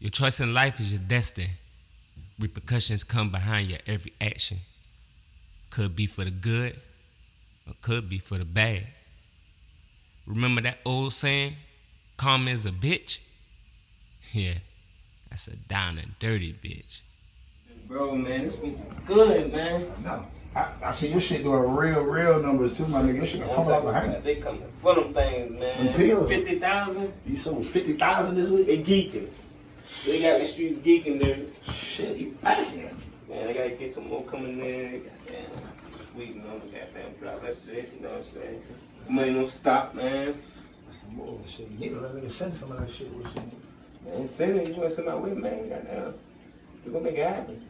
Your choice in life is your destiny. Repercussions come behind your every action. Could be for the good, or could be for the bad. Remember that old saying, karma is a bitch? Yeah, that's a down and dirty bitch. Bro, man, it's been good, man. No. I, I see your shit doing real, real numbers too, my nigga. Your shit come up behind about, they coming for them things, man. Them pills. 50,000, You sold 50,000 this week? they geeking. They got the streets geeking there. Shit, you packing. Man, I gotta get some more coming in. Goddamn, sweet on the goddamn drop. That's it, you know what I'm saying? Money don't stop, man. Some bullshit. You need to let me send some of that shit with you. Man, send it. You want to send my way, man? Goddamn. We're gonna make it happen.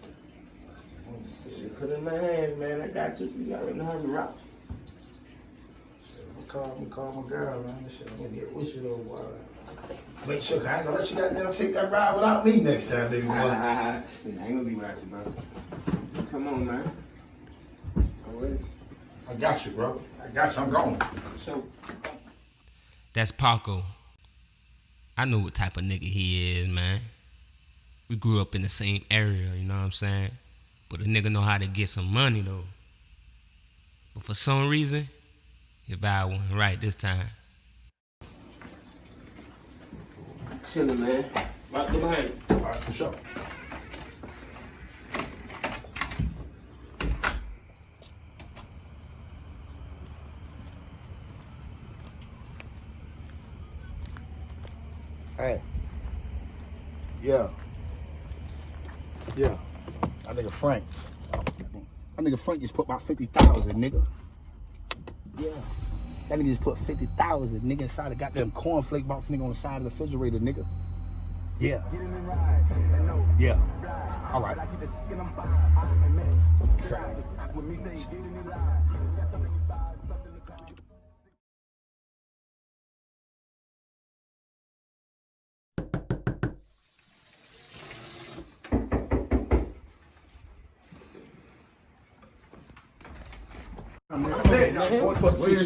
Shit, put it in my hands, man. I got you. You already know how to rock. I'm call, I'm call my girl, man. This shit, I'm gonna get with you though, boy. Make sure, 'cause I ain't gonna let you goddamn take that ride without me next time, baby boy. I ain't gonna be without you, bro. Come on, man. I'm. I got you, bro. I got you. I'm going. So, That's Paco. I know what type of nigga he is, man. We grew up in the same area, you know what I'm saying? But a nigga know how to get some money though. But for some reason, his vibe wasn't right this time. Chillin', man. Right there behind you. All right, for sure. Hey. Yeah. Yeah. That nigga Frank. That nigga Frank just put about 50,000, nigga. Yeah. That nigga just put 50,000, nigga, inside a goddamn cornflake box, nigga, on the side of the refrigerator, nigga. Yeah. Yeah. All right.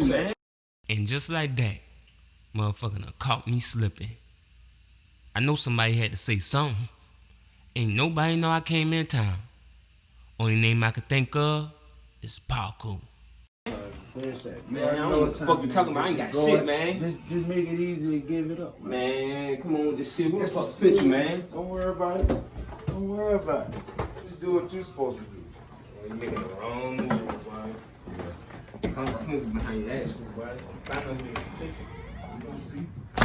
man. And just like that, motherfucker done caught me slipping. I know somebody had to say something. Ain't nobody know I came in town. Only name I could think of is Paco. Where's that? Man, I don't know what the fuck you talking about. I ain't got Go shit, man. Just, just make it easy to give it up. Man, come on with this shit. Who the It's fuck a sent you, man? Don't worry about it. Don't worry about it. Just do what you're supposed to do. you're making the wrong move, boy. Consequences behind actions, boy. I know who sent you. You gonna see.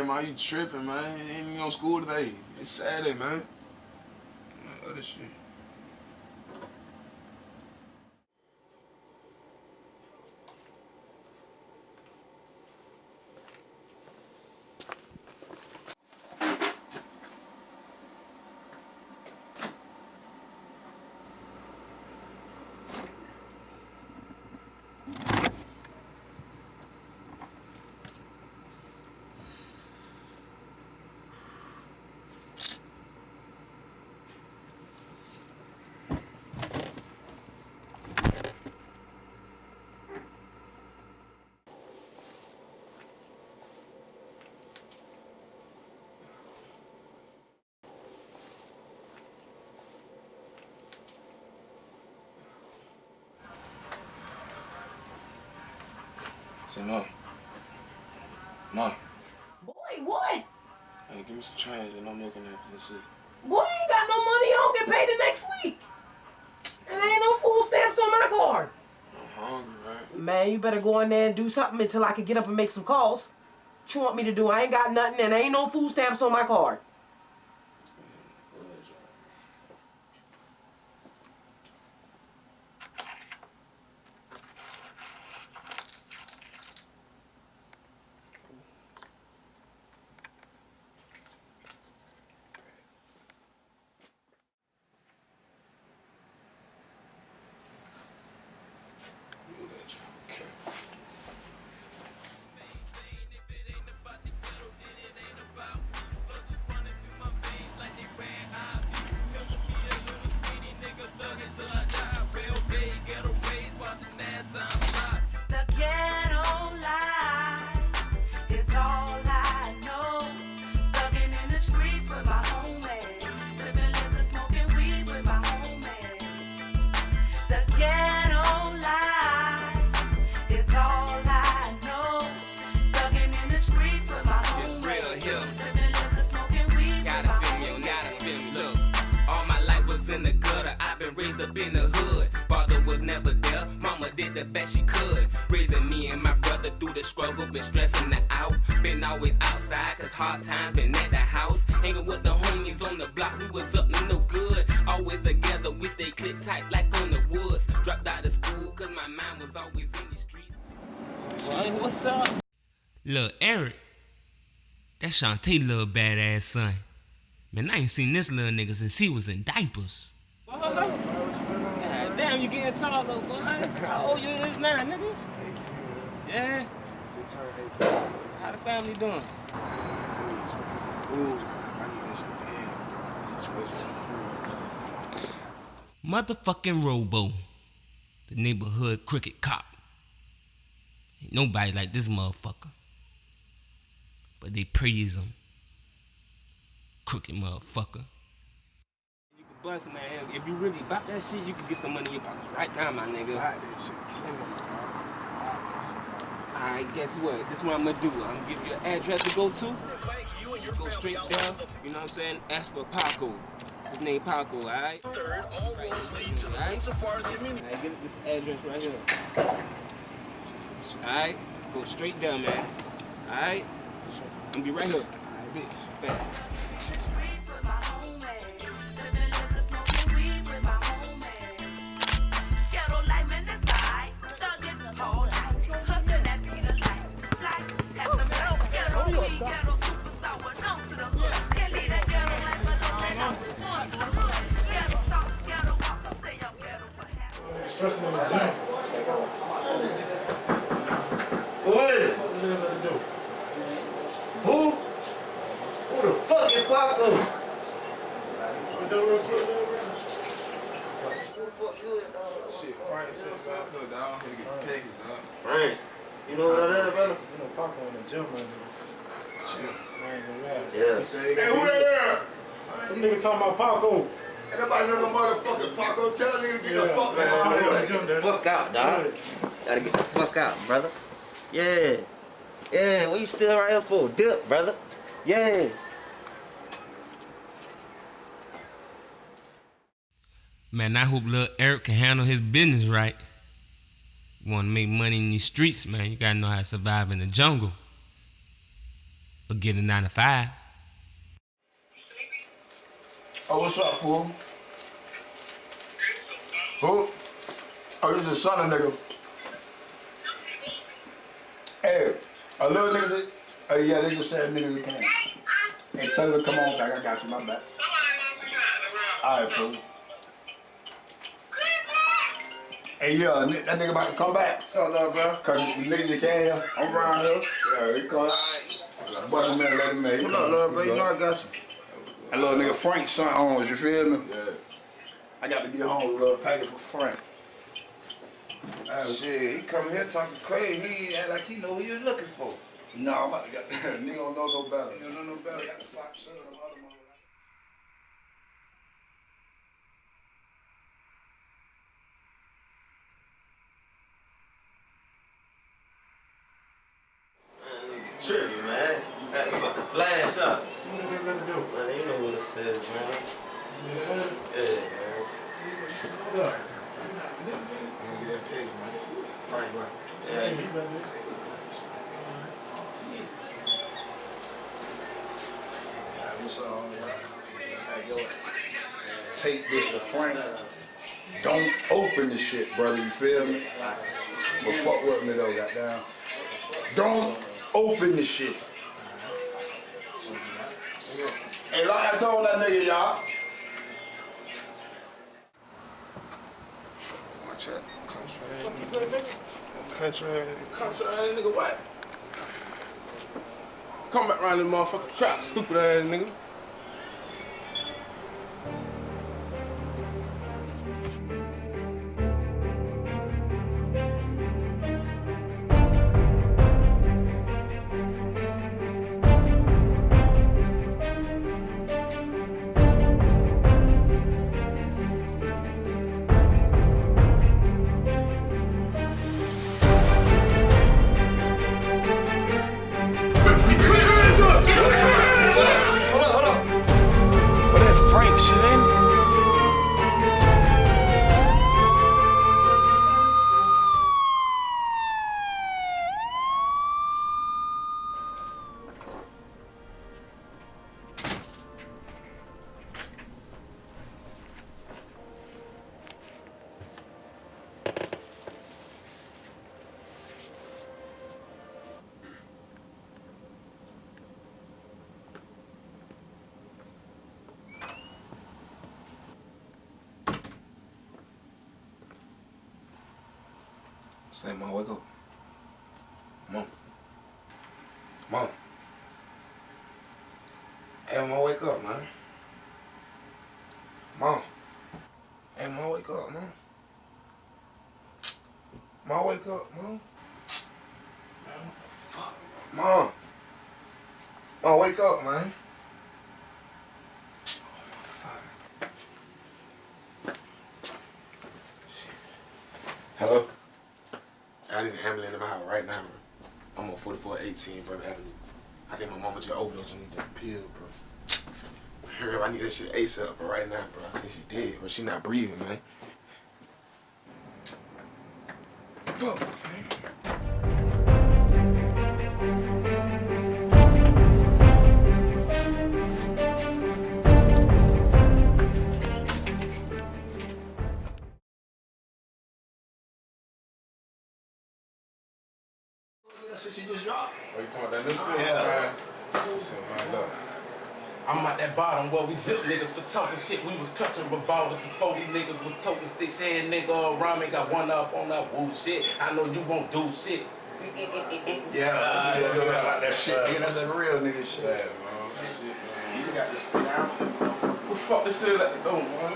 Man, why you tripping, man? Ain't even on school today. It's Saturday, man. Man, Other shit. Say, Mom. Mom. Boy, what? Hey, give me some change and no milk and everything. for the city. Boy, I ain't got no money. I don't get paid the next week. And there ain't no food stamps on my card. I'm hungry, man. Man, you better go in there and do something until I can get up and make some calls. What you want me to do? I ain't got nothing and ain't no food stamps on my card. The best she could. Raising me and my brother through the struggle. Been stressing it out. Been always outside, cause hard times been at the house. Hanging with the homies on the block. We was up to no good. Always together, we stay click tight like on the woods. Dropped out of school, cause my mind was always in the streets. Boy, what's up? Lil Eric, that Shantae little badass son. Man, I ain't seen this little nigga since he was in diapers. You getting tall though, boy. How old you is now, nigga? 18. Yeah. Just turned 18. How the family doing? I need some food. I need that shit bad, bro. That situation in the. Motherfucking Robo, the neighborhood cricket cop. Ain't nobody like this motherfucker. But they praise him. Crooked motherfucker. You bust, man. If you really bought that shit, you can get some money in your pockets right now, my nigga. Buy that shit. Tell me, bro. Buy that shit, bro. Alright, guess what? This is what I'm gonna do. I'm gonna give you an address to go to. Go straight down, you know what I'm saying? Ask for Paco. His name Paco, alright? Third, all roads lead to the Alright? Safaris community. Alright, get this address right here. Alright? Go straight down, man. Alright? I'm gonna be right here. Bet. the Paco. Ain't nobody know no motherfucking Paco. Tell that nigga to get the fuck man, from out in the here. Fuck out, dog. Gotta get the fuck out, brother. Yeah. Yeah, what you still right here for? Dip, brother. Yeah. Man, I hope little Eric can handle his business right. You wanna make money in these streets, man, you gotta know how to survive in the jungle. Or get a nine to five. Oh, what's up, fool? Who? Oh, you just son of nigga. Hey, a little nigga. Oh yeah, they just said nigga we can. Hey, tell her to come on back. I got you. My back. All right, fool. Hey, yeah, that nigga about to come back. What's up, little bro? Cause the nigga you came here, I'm around here. Yeah, he come. But man, let him in. What up, little bro? You know I got you. That little nigga Frank son owns, you feel me? Yeah. I got to get home with a little package for Frank. Uh, Shit, he come here talking crazy. He act like he know who you looking for. no, I'm about to get, nigga don't know no better. You don't know no better. got to stop sending them other motherfuckers. Man, nigga tripping, man. Got you about to flash up. What niggas in the do? Man, you know what it says, man. Yeah. Yeah, Take this to Frank. Don't open the shit, brother. You feel me? But fuck with me though, goddamn. Don't open the shit. Hey, lock that door on that nigga, y'all. Country ass nigga. Country ass Country ass nigga, what? Come back around this motherfucking trap, stupid ass nigga. Say, Mom, wake up. Mom. Mom. Hey, Mom, wake up, man. Mom. Hey, Mom, wake up, Mom. Mom, wake up, Mom. Man, fuck? Mom. Mom, wake up, man. I an ambulance in my house right now, bro. I'm on 4418 Bourbon Avenue. I think my mama just overdosed on that pill, bro. Up, I need that shit ASAP, but right now, bro. I think she dead, bro. She not breathing, man. Zip niggas for talking shit. We was clutching revolvers before these niggas was toting sticks. Saying nigga around me got one up on that woo shit. I know you won't do shit. Yeah, yeah, yeah, like that shit, nigga. That's that real nigga shit. Yeah, man. That shit, man. You just got to stay down. What the fuck this shit at the door, man?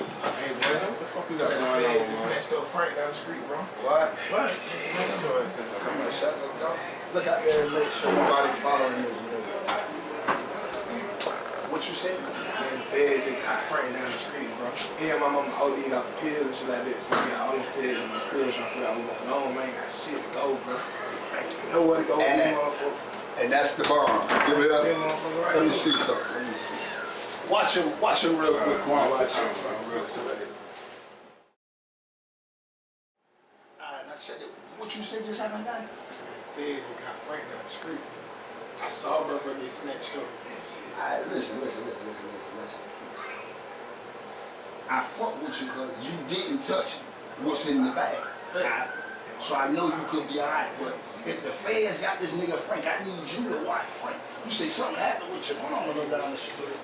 Hey, boy, what the fuck you got going on, man? This next door Frank down the street, bro. What? What? Come on, shut the door. Look out there and make sure nobody following this nigga. What you say? Man, the feds just caught Frank down the street, bro. Yeah, my mama OD'd off the pills and shit like that. So we got all the feds in my crib trying to figure out what's going on, man. Got shit to go, bro. Ain't nowhere to go with these motherfuckers. And that's the bomb. Give it up. Let me see something. Let me see. Watch him, watch him real quick. Come on, watch him. Alright, now check it. What you say just happened now? Feds just got Frank down the street. I saw bro bro get snatched up. Alright, listen, listen, listen, listen, listen, listen. I fuck with you because you didn't touch what's in the bag. I- so I know you could be alright, but if the feds got this nigga Frank, I need you to watch Frank. You say something happened with your mama go down the street.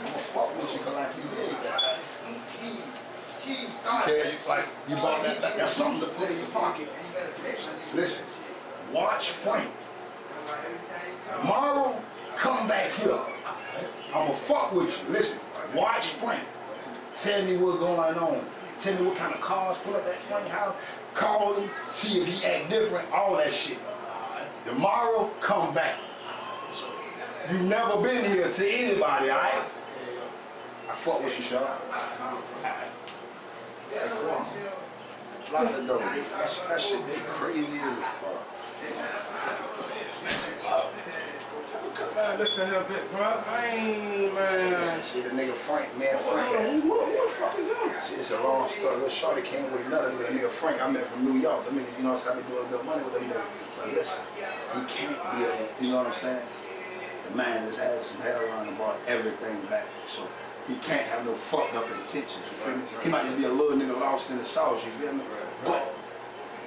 I'ma fuck with you cause like you did. Keep Okay, like you bought that, that, that's something to put in your pocket. Listen, watch Frank. Tomorrow, come back here. I'ma fuck with you. Listen, watch Frank. Tell me what's going on. Tell me what kind of cars pull up that Frank house. Call him, see if he act different, all that shit. Tomorrow, come back. You never been here to anybody, alright? I fuck with you, Sean. Lock the door. That, sh- that shit they crazy as fuck. Man, listen here, bit, bro. I ain't, man. Listen, see the nigga Frank, man, Frank. who, who, who the fuck is that? It's a long story. Little shorty came with another nigga, nigga Frank. I met from New York. I mean, you know what I'm saying? I doing a little money with him. But listen, he can't be a, you know what I'm saying? The man just had some heroin and brought everything back. So he can't have no fucked up intentions, you feel me? He might just be a little nigga lost in the sauce, you feel me? But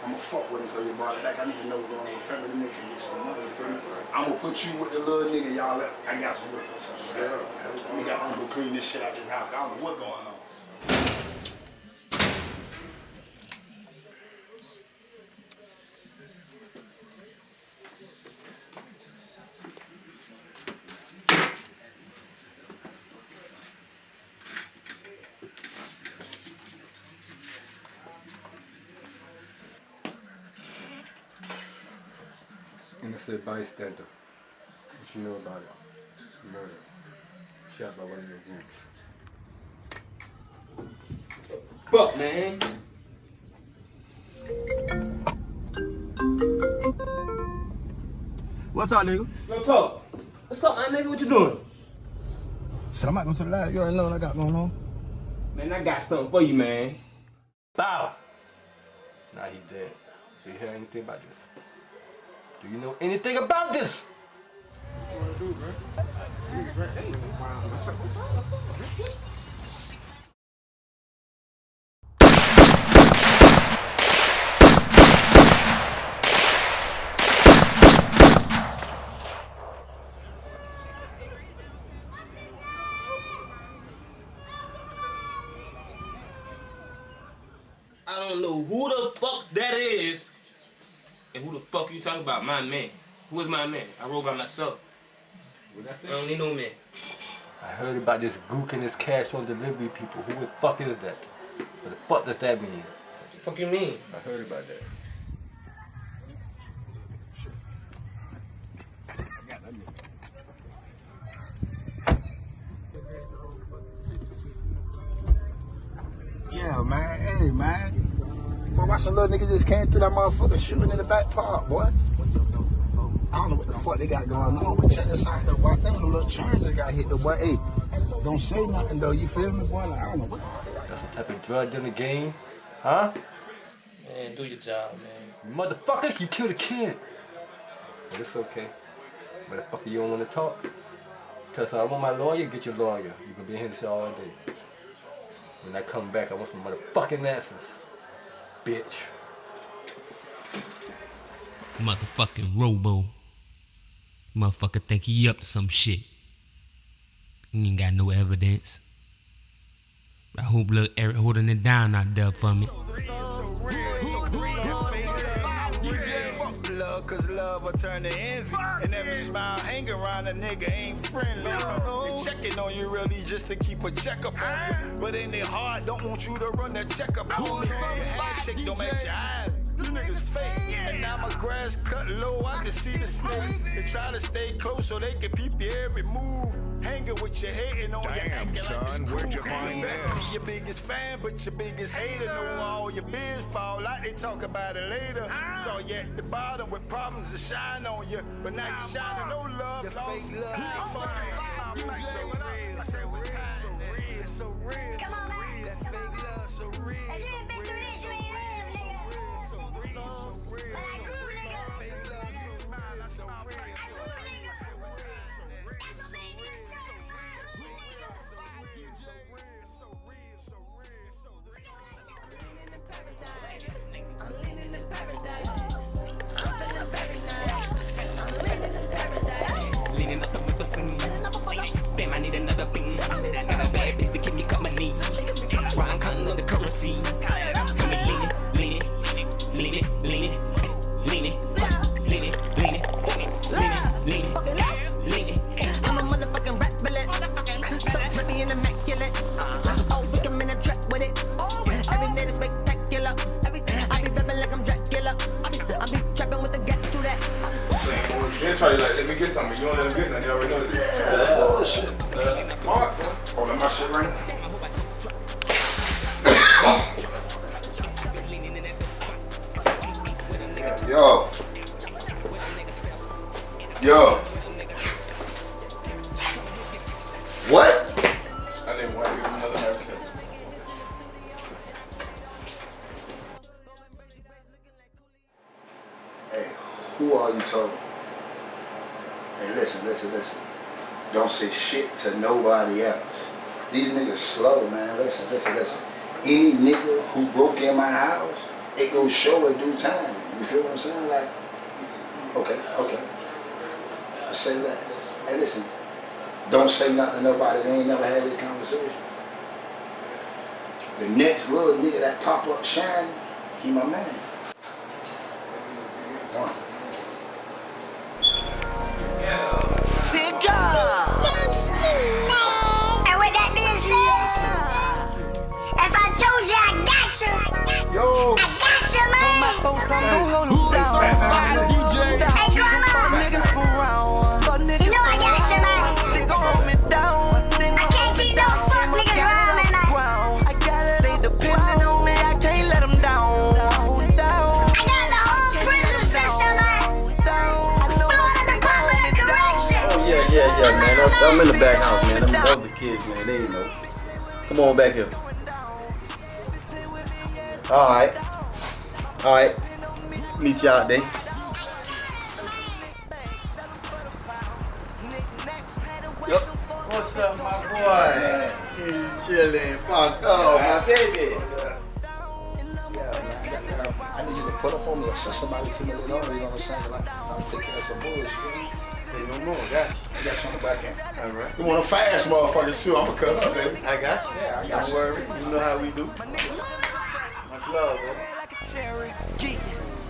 I'm gonna fuck with him he brought it back. I need to know what's going on with family. Nigga can get some money, feel me? I'm gonna put you with the little nigga, y'all. I got some work or something. Yeah. We got to go clean this shit out this house. I don't know what's going on. Innocent bystander. What you know about it? Murder. Shot by one of your groups. Fuck, man. What's up, nigga? Yo, talk. What's up, man, nigga? What you doing? Shit, I'm not gonna say the live. You already know what I got going on. Man, I got something for you, man. Bow. Now he's dead. Do you hear anything about this? Do you know anything about this? What do, bro? Hey, what's up, what's up, what's up? Fuck you talking about? My man. Who is my man? I roll by myself. What I? I don't need no man. I heard about this gook and this cash on delivery people. Who the fuck is that? What the fuck does that mean? What the fuck you mean? I heard about that. Yeah, man. Hey, man. Boy, watch some little niggas just came through that motherfucker shooting in the back part, boy. I don't know what the fuck they got going on, but check this out, though, boy. I think some little charges got hit, though, boy. Hey, don't say nothing, though. You feel me, boy? Like, I don't know what the fuck. That's some type of drug in the game, huh? Man, do your job, man. You motherfuckers, you killed a kid. But it's okay. Motherfucker, you don't want to talk? Cause I want my lawyer, get your lawyer. You can be here all day. When I come back, I want some motherfucking answers. Bitch. Motherfucking Robo. Motherfucker think he up to some shit. Ain't got no evidence. I hope little Eric holding it down out there for me. Cause love will turn to envy. And every smile hang around a nigga ain't friendly. They checking on you really just to keep a checkup on you. But in their heart, don't want you to run that checkup on you. Handshake don't match your eyes. You niggas fake. And now my grass cut low, I can see the snakes. They try to stay close so they can peep your every move. Hanging with your hating on your Damn, acting like son, it's where'd you cool. find Best this? be your biggest fan, but your biggest hater know all your biz fall out. They talk about it later. So you at the bottom with problems that shine on you, but now you shining no love. Your fake love, so real, so real, so real, so real. Come on, man. That fake love, so real. Need another beam. Got a bad bitch to keep me company. Ryan Cotton on the currency. Got me leaning, leaning, leaning, leaning, leaning, leaning, leaning, leaning, leaning, leaning. I'm a motherfucking rap bullet. So trippy and immaculate. Oh, we come in a trap with it. Every day is spectacular. I be rapping like I'm Dracula. I be, I be trapping with the gap to that. They'll try to like, let me get something. You don't let them get nothing. You already know this. Yo. Yo. What? I didn't want another. Hey, who are you talking? Hey, listen, listen, listen. Don't say shit to nobody else. These niggas slow, man. Listen, listen, listen. Any nigga who broke in my house, it goes show in due time. You feel what I'm saying? Like, okay, okay. I say that. Hey, listen. Don't say nothing to nobody. They ain't never had this conversation. The next little nigga that pop up shining, he my man. My folks, I'm gonna hold 'em down. Hey, drama. Fuck niggas for round. Fuck niggas You know I got you, man. round. Stick hold me down. I can't keep no fuck niggas around me, man. Ground. I got it, they depending on me. I can't let 'em down. Down. I got the whole prison system, man. Florida Department of Correction. Oh yeah, yeah, yeah, man. I'm, I'm in the back house, man. Them other kids, man. They ain't know. Come on back here. All right, all right. Meet out there. Yup. What's up, my boy? You chilling? Fuck off, my baby. Yeah, man. I need you to put up on me or send somebody to me later on. You know what I'm saying? Like, I'm taking care of some bullshit. Say no more, got you. I got you on the back end. All right. You want a fast motherfucker too? I'ma cut up, baby. I got you. Yeah, I got Don't you. worry. You know how we do. Much love, bro.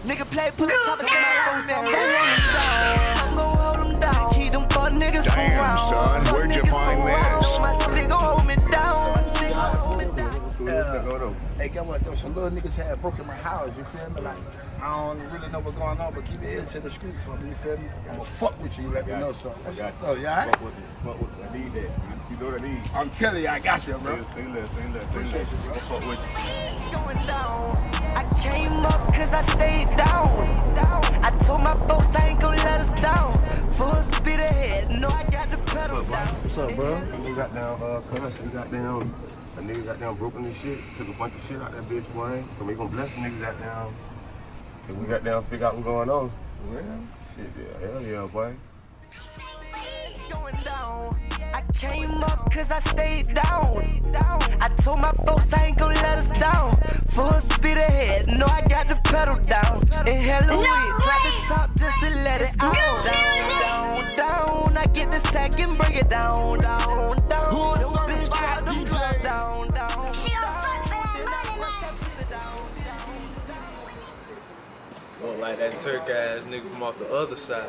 Cherokee. Nigga play, put a top of my phone, so I'm gonna hold 'em down. I'm gonna hold 'em down. Keep them fuck niggas Damn, around. son, Fuck where'd you find this? My stick gon' hold me down. My stick gon' hold me down. Yeah. Hey, get what? Though some little niggas had broken my house. You feel me? Like I don't really know what's going on, but keep your ears to the street for me. You feel me? I'ma fuck with you. Let me know something. What's up? Oh, yeah. Fuck with it. Fuck with it. I need that. You know what I need. I'm telling you, I got you, bro. Say less, say less, say less. I'll fuck with you. It's going down. I came up cause I stayed down. I told my folks I ain't gonna let us down. Full speed ahead, no, I got the pedal down. What's up, bro? We got down, uh, cuz, we got down, a nigga got down broken this shit, took a bunch of shit out that bitch, boy. So we gonna bless the nigga got down. And we got down, figure out what's going on. Well, shit, yeah, hell yeah, boy. It's going down. I came up cause I stayed down. I told my folks I ain't gonna let us down. Full speed ahead, no, I got the pedal down. Inhale the weed, drop the top just to let it out. Down, down, down. I get the sack and bring it down, down, down. Yo, bitch, drop them drugs down, down. She don't fuck for that money, man. Don't like that Turk ass nigga from off the other side.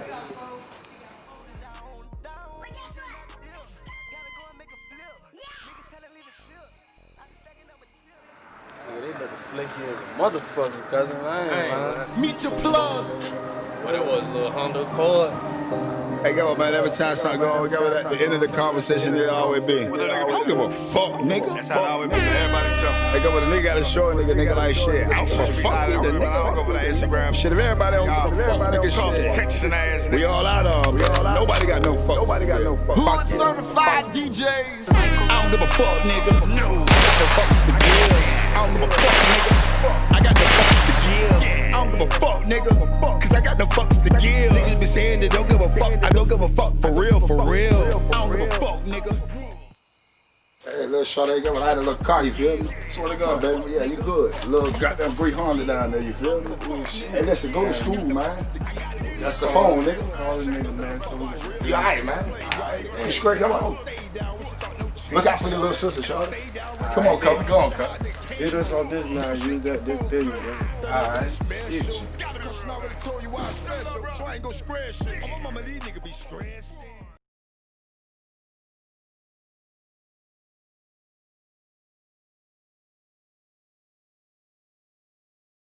Motherfucker, cousin. I ain't lying. Meet your plug. What it was, little Honda Accord. Hey, go man. Every time something go on, go at the end of the conversation, it always be. I don't give a fuck, nigga. That's how I always be. Everybody talk. Hey, go with a nigga got to show nigga, nigga like shit. I don't give a fuck with the nigga. Like, Instagram. Shit, if everybody don't give a fuck, nigga, shit. Texting ass We all out of them. Nobody got no fuck. Nobody got no fuck. Hood certified DJs. I don't give a fuck, nigga. No. I got no fucks to give. I don't give a fuck, nigga. Nigga. Cause I got no fucks to give. Niggas be saying they don't give a fuck. I don't give a fuck for real, for real. I don't give a fuck, nigga. Hey, little short ain't got I had a little car, you feel me? Swear to God, baby. Yeah, you good. Little goddamn Bree Honda down there, you feel me? Oh, hey, listen, go to school, man. That's the phone, nigga. Call the nigga, man. So you alright, man? You straight, come on. Look out for your little sister, Shorty. Come on, come go on, cut. Hit us on this now, use that this thing, man. All right, bro. Alright. Already told you why I'm special, so I ain't gonna spread shit. Oh, my mama, these niggas be stressed.